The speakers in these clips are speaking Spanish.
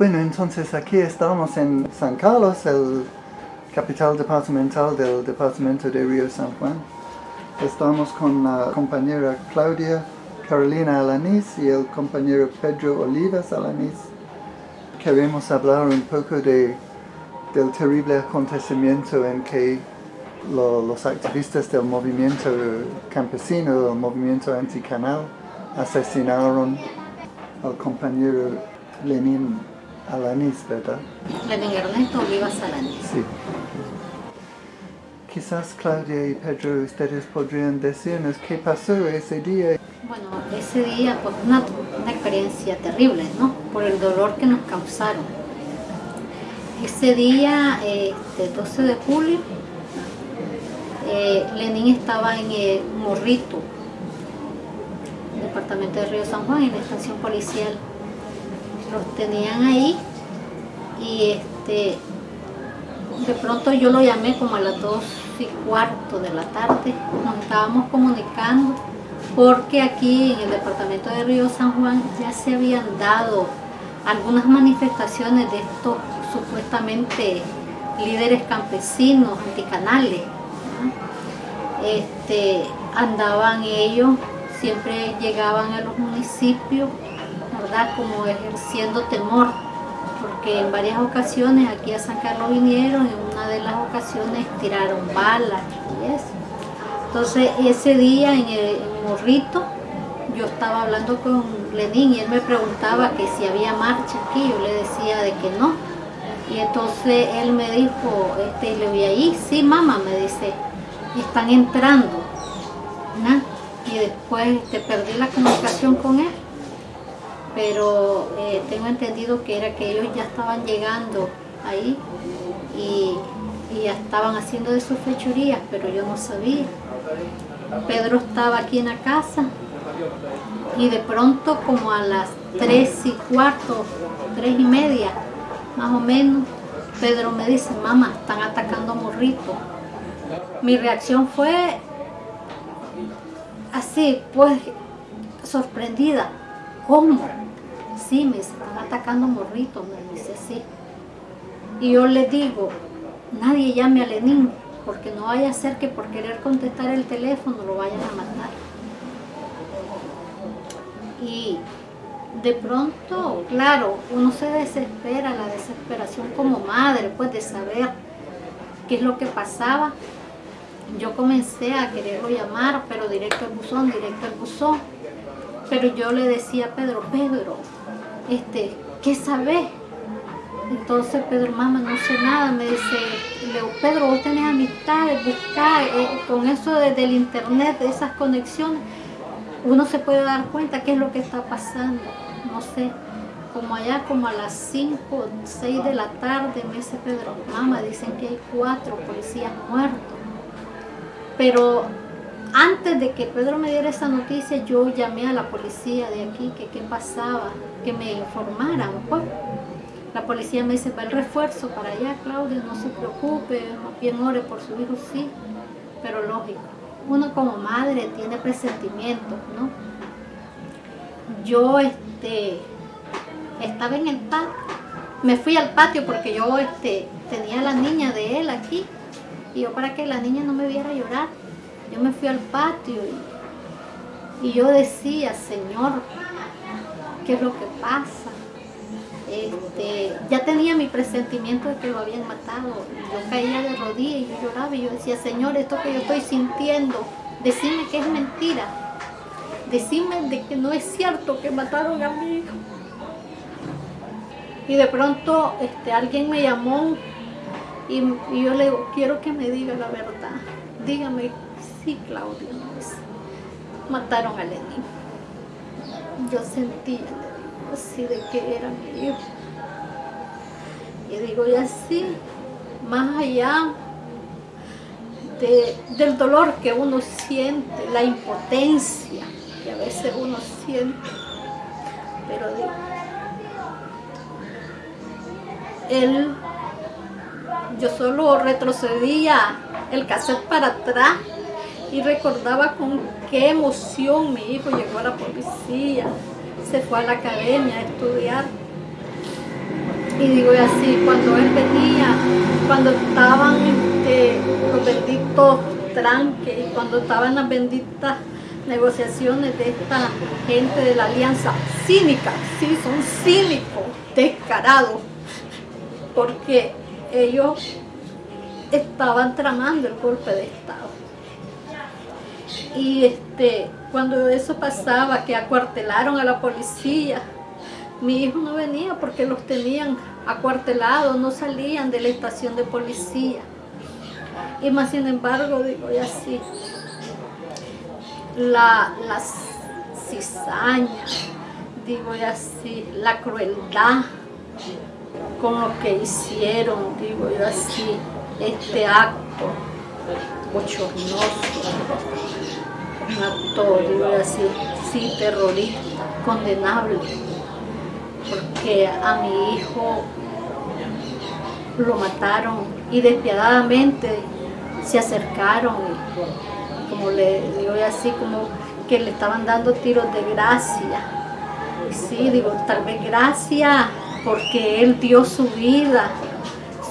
Bueno, entonces aquí estamos en San Carlos, el capital departamental del departamento de Río San Juan. Estamos con la compañera Claudia Carolina Alanís y el compañero Pedro Olivas Alanís. Queremos hablar un poco de, del terrible acontecimiento en que los activistas del movimiento campesino, del movimiento anticanal, asesinaron al compañero Lenin Alanís, ¿verdad? Lenin Ernesto Olivas Alanís. Sí. Quizás Claudia y Pedro, ustedes podrían decirnos qué pasó ese día. Bueno, ese día pues una, una experiencia terrible, ¿no? Por el dolor que nos causaron. Ese día, este, 12 de julio, eh, Lenin estaba en el Morrito, departamento de Río San Juan, en la estación policial. Los tenían ahí y este de pronto yo lo llamé como a las 2 y cuarto de la tarde, nos estábamos comunicando porque aquí en el departamento de Río San Juan ya se habían dado algunas manifestaciones de estos supuestamente líderes campesinos, anticanales. Este, andaban ellos, siempre llegaban a los municipios, Como ejerciendo temor porque en varias ocasiones aquí a San Carlos vinieron, en una de las ocasiones tiraron balas y eso. Entonces ese día en el Morrito yo estaba hablando con Lenín y él me preguntaba que si había marcha aquí, yo le decía de que no. Y entonces él me dijo, este, le voy ahí, sí mamá, me dice, están entrando. Y después te perdí la comunicación con él pero eh, tengo entendido que era que ellos ya estaban llegando ahí y, ya estaban haciendo de sus fechorías, pero yo no sabía. Pedro estaba aquí en la casa y de pronto como a las tres y cuarto, tres y media, más o menos, Pedro me dice, mamá, están atacando a Morrito. Mi reacción fue así, pues, sorprendida. ¿Cómo? Sí, me están atacando morritos, me dice así. Y yo le digo, nadie llame a Lenín, porque no vaya a ser que por querer contestar el teléfono lo vayan a matar. Y de pronto, claro, uno se desespera, la desesperación como madre, pues de saber qué es lo que pasaba. Yo comencé a quererlo llamar, pero directo al buzón, directo al buzón pero yo le decía a Pedro, Pedro, este, ¿qué sabes? Entonces Pedro, mamá, no sé nada, me dice, Leo, Pedro, vos tenés amistades, buscar, eh, con eso desde el internet, de esas conexiones, uno se puede dar cuenta qué es lo que está pasando, no sé, como allá como a las 5, 6 de la tarde, me dice Pedro, mamá, dicen que hay cuatro policías muertos, pero antes de que Pedro me diera esa noticia, yo llamé a la policía de aquí, que qué pasaba, que me informaran. Pues. La policía me dice, va el refuerzo para allá, Claudia, no se preocupe, bien ore por su hijo, sí. Pero lógico, uno como madre tiene presentimientos, ¿no? Yo este, estaba en el patio, me fui al patio porque yo este, tenía a la niña de él aquí, y yo para que la niña no me viera llorar, yo me fui al patio y, yo decía, Señor, ¿qué es lo que pasa? Este, ya tenía mi presentimiento de que lo habían matado. Yo caía de rodillas y yo lloraba y yo decía, Señor, esto que yo estoy sintiendo, decime que es mentira. Decime de que no es cierto que mataron a mi hijo. Y de pronto este, alguien me llamó y, y yo le digo, quiero que me diga la verdad. Dígame Sí, Claudia, mataron a Lenín. Yo sentía así de que era mi hijo. Y digo, y así, más allá del dolor que uno siente, la impotencia que a veces uno siente, pero digo, él, yo solo retrocedía el cassette para atrás y recordaba con qué emoción mi hijo llegó a la policía, se fue a la academia a estudiar. Y digo así, cuando él venía, cuando estaban este, los benditos tranques, cuando estaban las benditas negociaciones de esta gente de la alianza cínica, sí, son cínicos, descarados, porque ellos estaban tramando el golpe de Estado. Y este, cuando eso pasaba, que acuartelaron a la policía, mi hijo no venía porque los tenían acuartelados, no salían de la estación de policía. Y más sin embargo, digo, y así, la, la cizaña, digo, y así, la crueldad con lo que hicieron, digo yo así, este acto bochornoso, digo así, sí, terrorista, condenable, porque a mi hijo lo mataron y despiadadamente se acercaron y como le digo así, como que le estaban dando tiros de gracia. Sí, digo, tal vez gracia porque él dio su vida,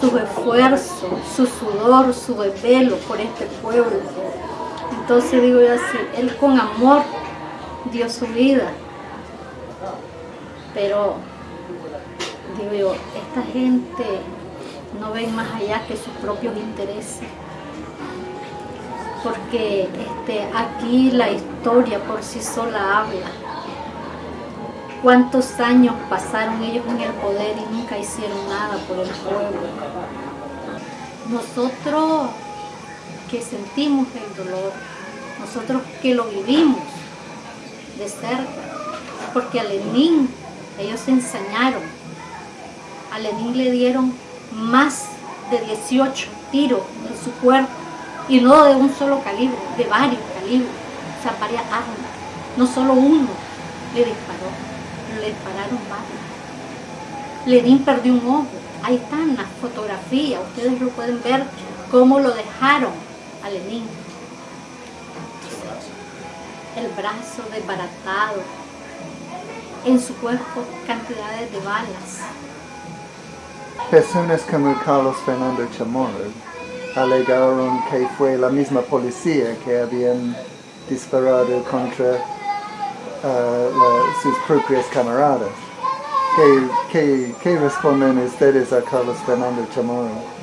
su esfuerzo, su sudor, su desvelo por este pueblo. Entonces digo yo así, él con amor dio su vida. Pero digo yo, esta gente no ven más allá que sus propios intereses. Porque este, aquí la historia por sí sola habla. ¿Cuántos años pasaron ellos en el poder y nunca hicieron nada por el pueblo? Nosotros que sentimos el dolor, nosotros que lo vivimos de cerca, porque a Lenin ellos se ensañaron, a Lenin le dieron más de 18 tiros en su cuerpo y no de un solo calibre, de varios calibres, o sea, varias armas, no solo uno le disparó, le dispararon varios. Lenin perdió un ojo, ahí están las fotografías, ustedes lo pueden ver cómo lo dejaron a. El brazo desbaratado, en su cuerpo cantidades de balas. Personas como Carlos Fernando Chamorro alegaron que fue la misma policía que habían disparado contra la, sus propios camaradas. ¿Qué, qué, qué responden ustedes a Carlos Fernando Chamorro?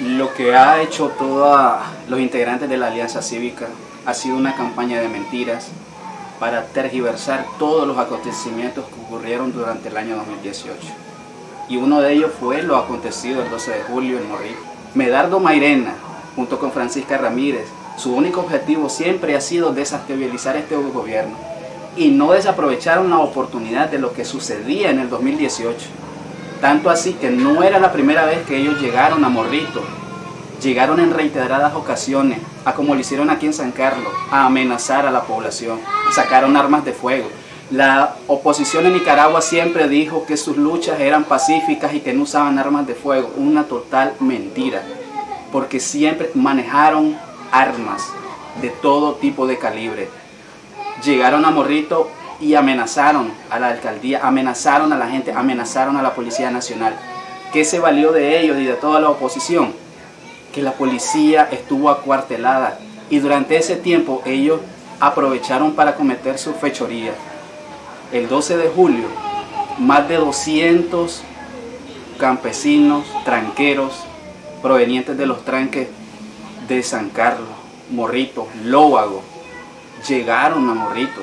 Lo que ha hecho todos los integrantes de la Alianza Cívica ha sido una campaña de mentiras para tergiversar todos los acontecimientos que ocurrieron durante el año 2018. Y uno de ellos fue lo acontecido el 12 de julio en Morrillo. Medardo Mairena, junto con Francisca Ramírez, su único objetivo siempre ha sido desestabilizar este gobierno y no desaprovecharon la oportunidad de lo que sucedía en el 2018. Tanto así que no era la primera vez que ellos llegaron a Morrito. Llegaron en reiteradas ocasiones, a como lo hicieron aquí en San Carlos, a amenazar a la población. Sacaron armas de fuego. La oposición en Nicaragua siempre dijo que sus luchas eran pacíficas y que no usaban armas de fuego. Una total mentira. Porque siempre manejaron armas de todo tipo de calibre. Llegaron a Morrito y amenazaron a la alcaldía, amenazaron a la gente, amenazaron a la Policía Nacional. ¿Qué se valió de ellos y de toda la oposición? Que la policía estuvo acuartelada y durante ese tiempo ellos aprovecharon para cometer su fechoría. El 12 de julio, más de 200 campesinos, tranqueros, provenientes de los tranques de San Carlos, Morrito, Lóvago, llegaron a Morrito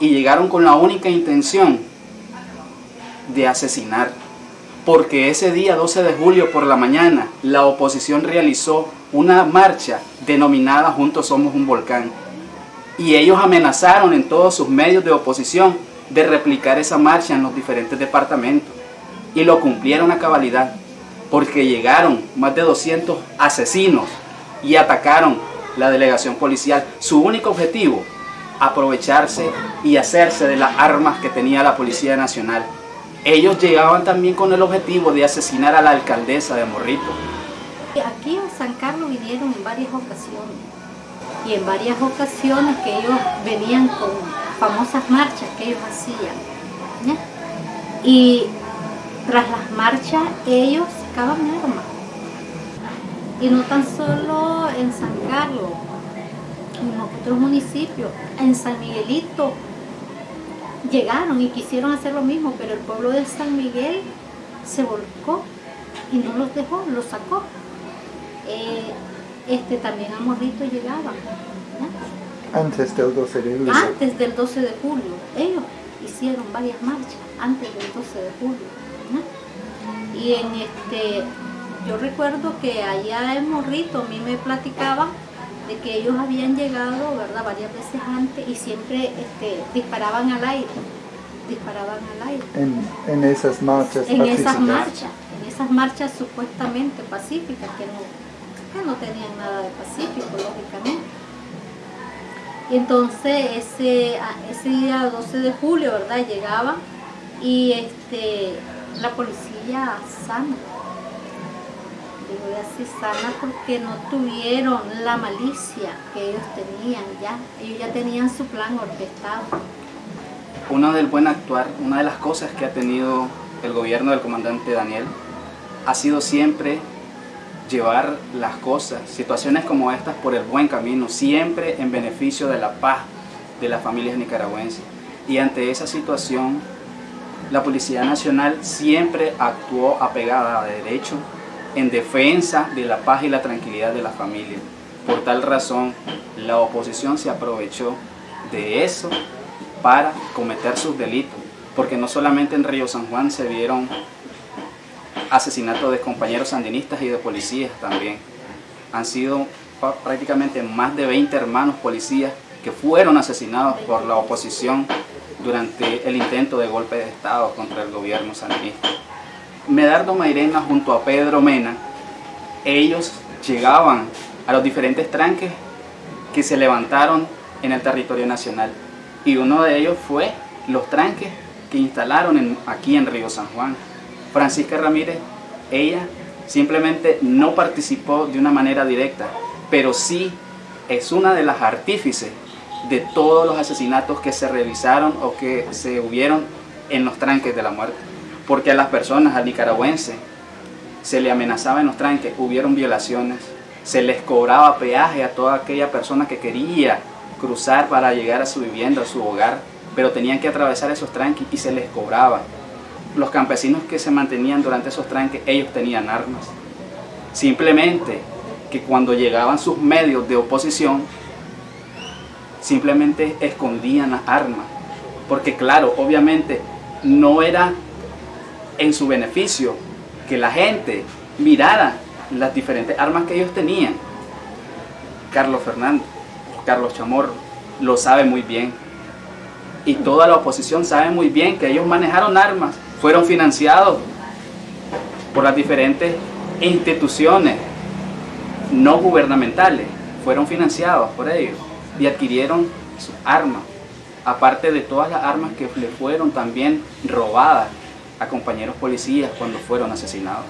y llegaron con la única intención de asesinar. Porque ese día 12 de julio por la mañana la oposición realizó una marcha denominada Juntos Somos un Volcán. Y ellos amenazaron en todos sus medios de oposición de replicar esa marcha en los diferentes departamentos. Y lo cumplieron a cabalidad. Porque llegaron más de 200 asesinos y atacaron la delegación policial. Su único objetivo aprovecharse y hacerse de las armas que tenía la Policía Nacional. Ellos llegaban también con el objetivo de asesinar a la alcaldesa de Morrito. Aquí en San Carlos vinieron en varias ocasiones y en varias ocasiones que ellos venían con famosas marchas que ellos hacían. Y tras las marchas ellos sacaban armas. Y no tan solo en San Carlos, en otros municipios, en San Miguelito, llegaron y quisieron hacer lo mismo, pero el pueblo de San Miguel se volcó y no los dejó, los sacó. Eh, este, también a Morrito llegaban. Antes del 12 de julio. Antes del 12 de julio. Ellos hicieron varias marchas antes del 12 de julio. Y en este, yo recuerdo que allá en Morrito a mí me platicaban de que ellos habían llegado, ¿verdad?, varias veces antes y siempre este, disparaban al aire, disparaban al aire. En, esas marchas En esas marchas, en esas marchas supuestamente pacíficas que no, que no tenían nada de pacífico, lógicamente. Y entonces ese, ese día 12 de julio, ¿verdad? Llegaban y este, la policía sana. Digo así sana porque no tuvieron la malicia que ellos tenían ya. Ellos ya tenían su plan orquestado. Una del buen actuar, una de las cosas que ha tenido el gobierno del comandante Daniel ha sido siempre llevar las cosas, situaciones como estas, por el buen camino, siempre en beneficio de la paz de las familias nicaragüenses. Y ante esa situación, la Policía Nacional siempre actuó apegada a derecho en defensa de la paz y la tranquilidad de la familia. Por tal razón, la oposición se aprovechó de eso para cometer sus delitos, porque no solamente en Río San Juan se vieron asesinatos de compañeros sandinistas y de policías también. Han sido prácticamente más de 20 hermanos policías que fueron asesinados por la oposición durante el intento de golpe de Estado contra el gobierno sandinista. Medardo Mairena junto a Pedro Mena, ellos llegaban a los diferentes tranques que se levantaron en el territorio nacional. Y uno de ellos fue los tranques que instalaron aquí en Río San Juan. Francisca Ramírez, ella simplemente no participó de una manera directa, pero sí es una de las artífices de todos los asesinatos que se realizaron o que se hubieron en los tranques de la muerte. Porque a las personas, al nicaragüense, se le amenazaba en los tranques, hubieron violaciones, se les cobraba peaje a toda aquella persona que quería cruzar para llegar a su vivienda, a su hogar, pero tenían que atravesar esos tranques y se les cobraba los campesinos que se mantenían durante esos tranques, ellos tenían armas. Simplemente que cuando llegaban sus medios de oposición, simplemente escondían las armas. Porque claro, obviamente no era en su beneficio que la gente mirara las diferentes armas que ellos tenían. Carlos Fernández, Carlos Chamorro, lo sabe muy bien. Y toda la oposición sabe muy bien que ellos manejaron armas fueron financiados por las diferentes instituciones no gubernamentales, fueron financiados por ellos y adquirieron sus armas, aparte de todas las armas que le fueron también robadas a compañeros policías cuando fueron asesinados.